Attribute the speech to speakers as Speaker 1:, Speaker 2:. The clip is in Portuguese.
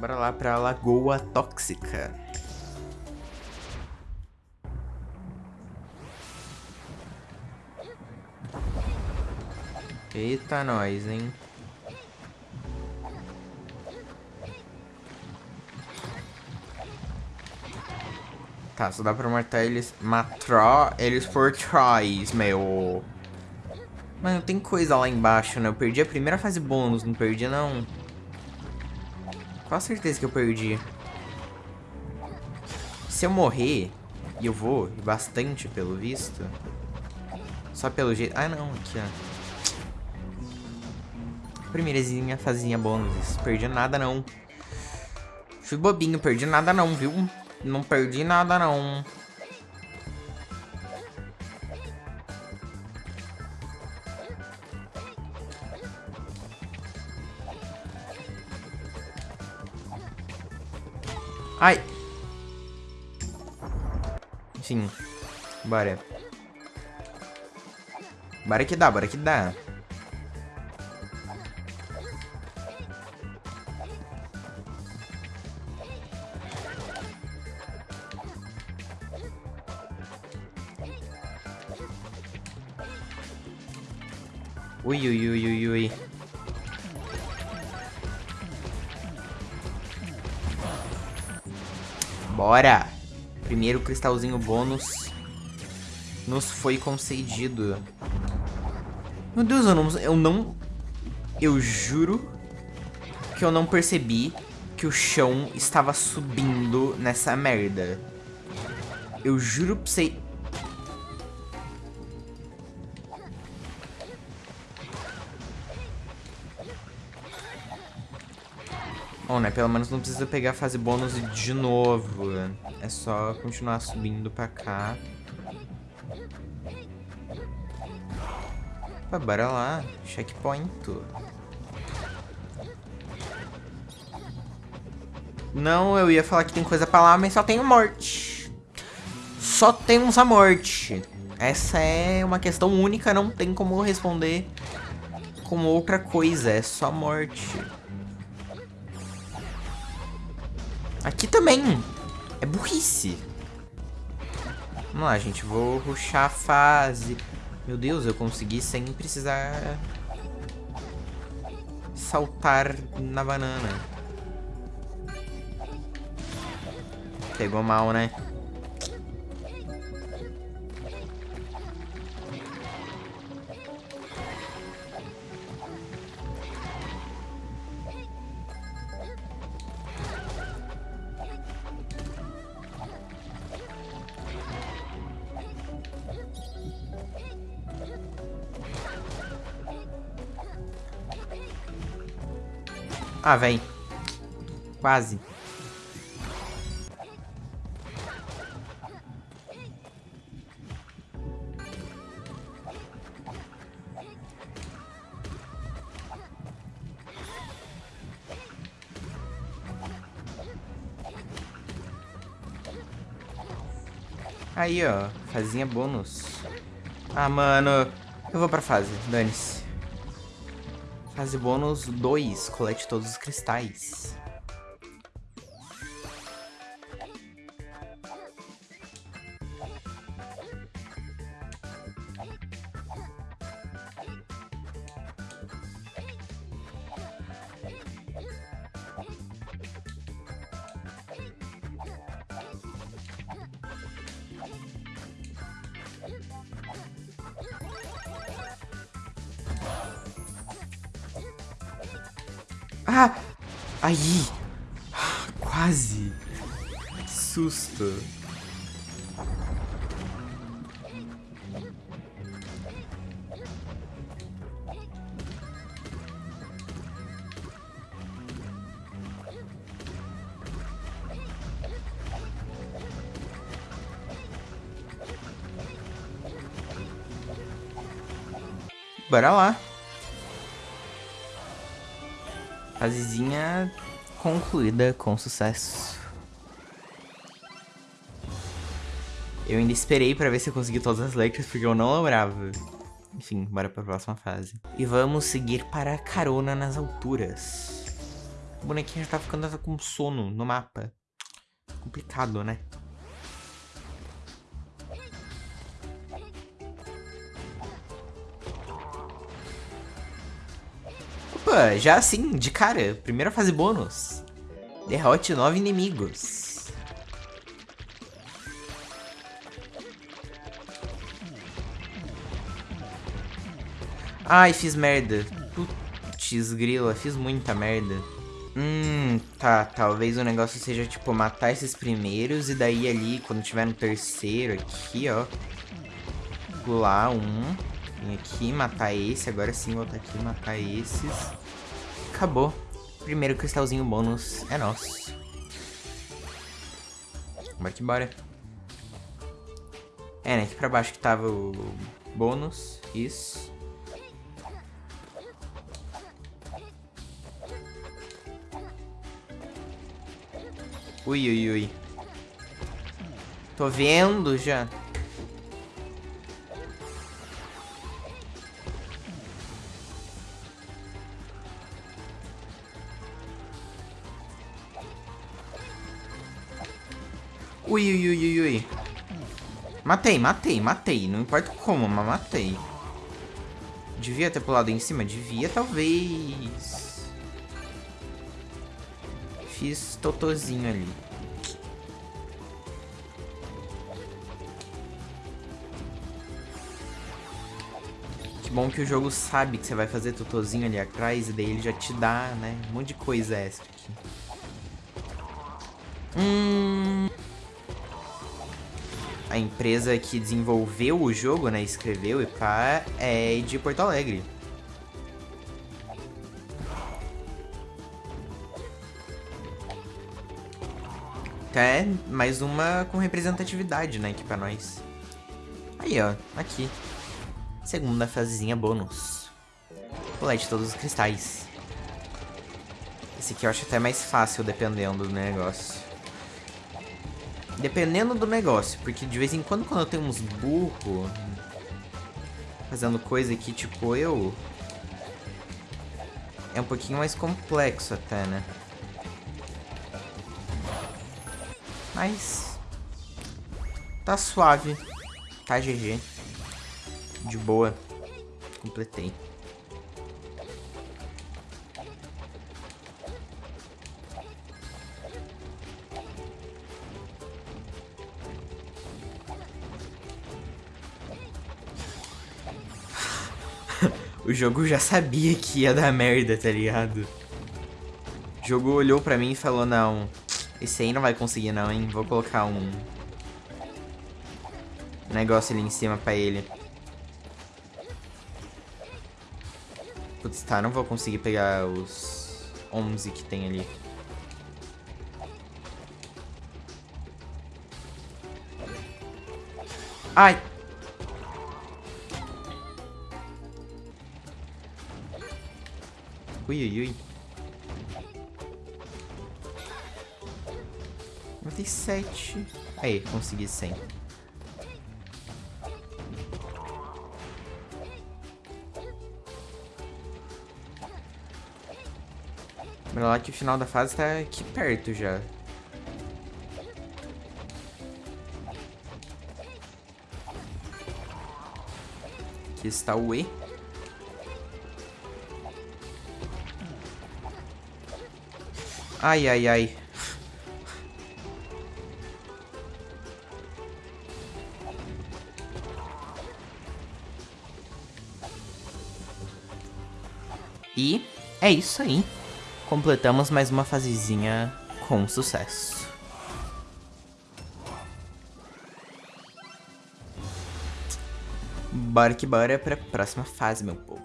Speaker 1: bora lá pra Lagoa Tóxica. Eita, nós, hein? Tá, só dá pra matar eles... Matar eles por trás, meu. Mano, tem coisa lá embaixo, né? Eu perdi a primeira fase bônus, não perdi, não. Qual certeza que eu perdi? Se eu morrer, e eu vou, bastante pelo visto... Só pelo jeito... Ah, não, aqui, ó. Primeirezinha fazinha bônus. Perdi nada, não. Fui bobinho, perdi nada não, viu? Não perdi nada não. Ai. Sim. Bora. Bora que dá, bora que dá. Ui, ui, ui, ui, ui. Bora! Primeiro cristalzinho bônus nos foi concedido. Meu Deus, eu não, eu não... Eu juro que eu não percebi que o chão estava subindo nessa merda. Eu juro pra você... Bom, né? Pelo menos não precisa pegar a fase bônus de novo. É só continuar subindo pra cá. Opa, bora lá. Checkpoint. Não, eu ia falar que tem coisa pra lá, mas só tem morte. Só temos a morte. Essa é uma questão única, não tem como responder como outra coisa, é só morte. Aqui também. É burrice. Vamos lá, gente. Vou ruxar a fase. Meu Deus, eu consegui sem precisar saltar na banana. Pegou mal, né? Ah, vem. Quase. Aí, ó. Fazinha bônus. Ah, mano. Eu vou pra fase. Dane-se. Fase bônus 2, colete todos os cristais. Ah! Aí! Quase! Que susto! Bora lá! Fasezinha concluída com sucesso. Eu ainda esperei pra ver se eu consegui todas as letras, porque eu não lembrava. Enfim, bora pra próxima fase. E vamos seguir para a carona nas alturas. O bonequinho já tá ficando com sono no mapa. Complicado, né? Opa, já assim, de cara, primeira fase bônus. Derrote nove inimigos. Ai, fiz merda. Putz, grila, fiz muita merda. Hum, tá, talvez o negócio seja, tipo, matar esses primeiros e daí ali, quando tiver no terceiro aqui, ó. Pular um. Vem aqui, matar esse, agora sim voltar aqui matar esses. Acabou. Primeiro cristalzinho bônus é nosso. Bora que bora. É, né? Aqui pra baixo que tava o bônus. Isso. Ui, ui, ui. Tô vendo já. Ui, ui, ui, ui. Matei, matei, matei. Não importa como, mas matei. Devia ter pulado em cima? Devia, talvez. Fiz totozinho ali. Que bom que o jogo sabe que você vai fazer totozinho ali atrás e daí ele já te dá, né? Um monte de coisa extra aqui. Hum a empresa que desenvolveu o jogo, né, escreveu e pá, é de Porto Alegre. Até mais uma com representatividade, né, aqui pra nós. Aí, ó, aqui. Segunda fasezinha bônus. Colete todos os cristais. Esse aqui eu acho até mais fácil, dependendo do negócio. Dependendo do negócio, porque de vez em quando, quando eu tenho uns burros fazendo coisa que, tipo, eu... É um pouquinho mais complexo até, né? Mas... Tá suave. Tá GG. De boa. Completei. O jogo já sabia que ia dar merda, tá ligado? O jogo olhou pra mim e falou, não, esse aí não vai conseguir não, hein? Vou colocar um negócio ali em cima pra ele. Putz, tá, não vou conseguir pegar os 11 que tem ali. Ai, Ui, ui, ui. 97. Aí, consegui 100. Mas lá que o final da fase tá aqui perto já. Aqui está o E. Ai, ai, ai. E é isso aí. Completamos mais uma fasezinha com sucesso. Bora que bora pra próxima fase, meu povo.